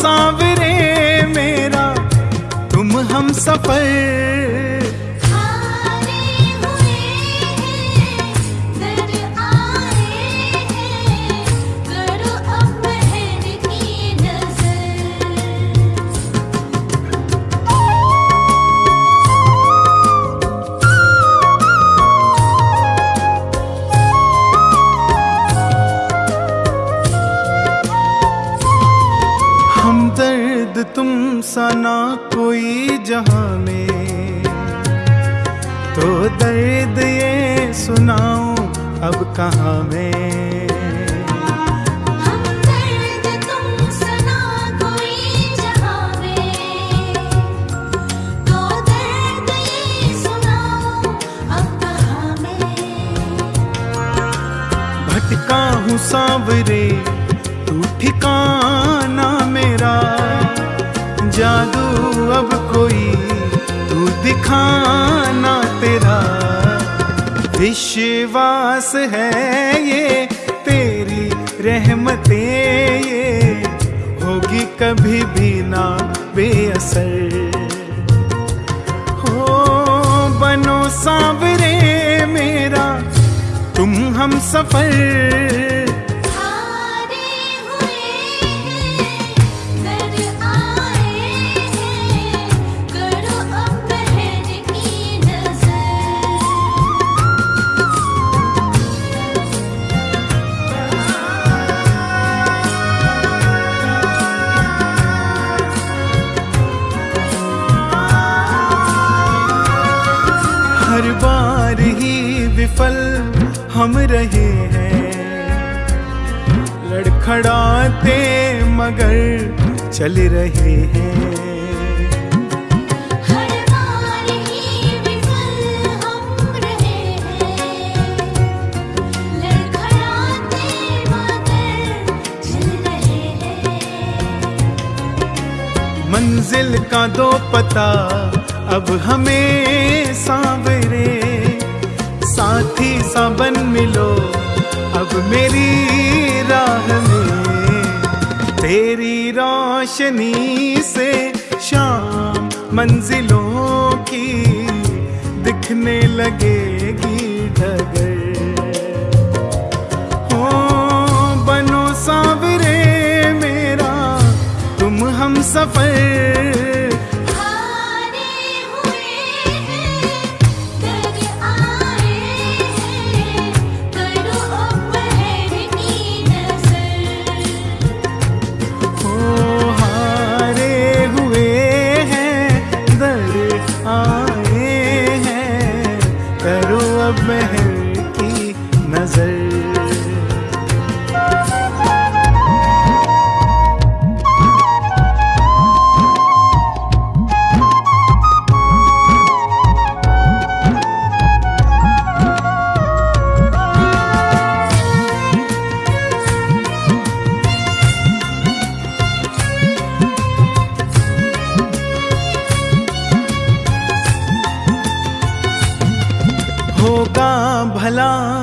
सांवरे मेरा तुम हम सफ़र सना कोई जहाँ में तो दर्द ये सुनाओ अब कहाँ में? भटका हूँ सांवरे, तू ठिकाना जादू, अब कोई तू दिखाना तेरा। विश्वास है ये, तेरी रहमतें ये। होगी कभी भी ना बेअसर हो बनो सांवरे मेरा, तुम हम सफ़र विफल हम रहे हैं। लड़खड़ाते मगर चल रहे हैं। हर बार ही विफल हम रहे हैं। लड़खड़ाते मगर चल रहे हैं। मंजिल का दो पता अब हमें सांवरे साथी सा बन मिलो, अब मेरी राह में। तेरी रोशनी से शाम मंजिलों की दिखने लगेगी डगर हो, बनो सांवरे मेरा, तुम हम सफ़र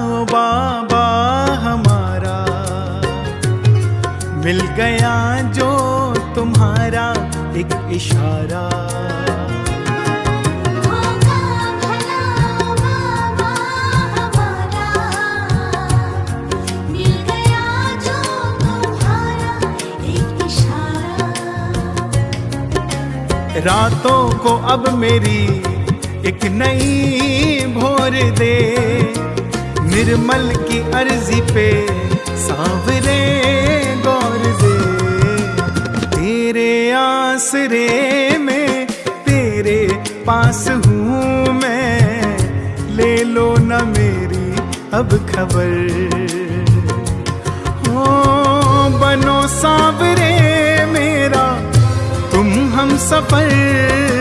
ओ बाबा हमारा। मिल गया जो तुम्हारा एक इशारा। बाबा हमारा। मिल गया जो तुम्हारा एक इशारा। रातों को अब मेरी एक नई भोर दे। निर्मल की अर्जी पे सांवरे गौर दे। तेरे आसरे में तेरे पास हूँ मैं। ले लो न मेरी अब खबर। हो बनो सांवरे मेरा, तुम हम सफ़र।